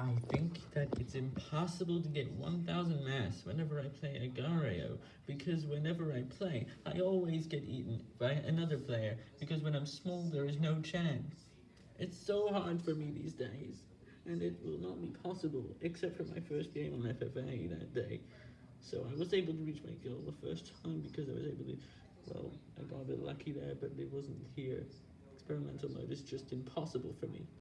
I think that it's impossible to get 1000 mass whenever I play Agar.io, because whenever I play, I always get eaten by another player, because when I'm small there is no chance. It's so hard for me these days, and it will not be possible, except for my first game on FFA that day. So I was able to reach my goal the first time because I was able to, well, I got a bit lucky there, but it wasn't here. Experimental mode is just impossible for me.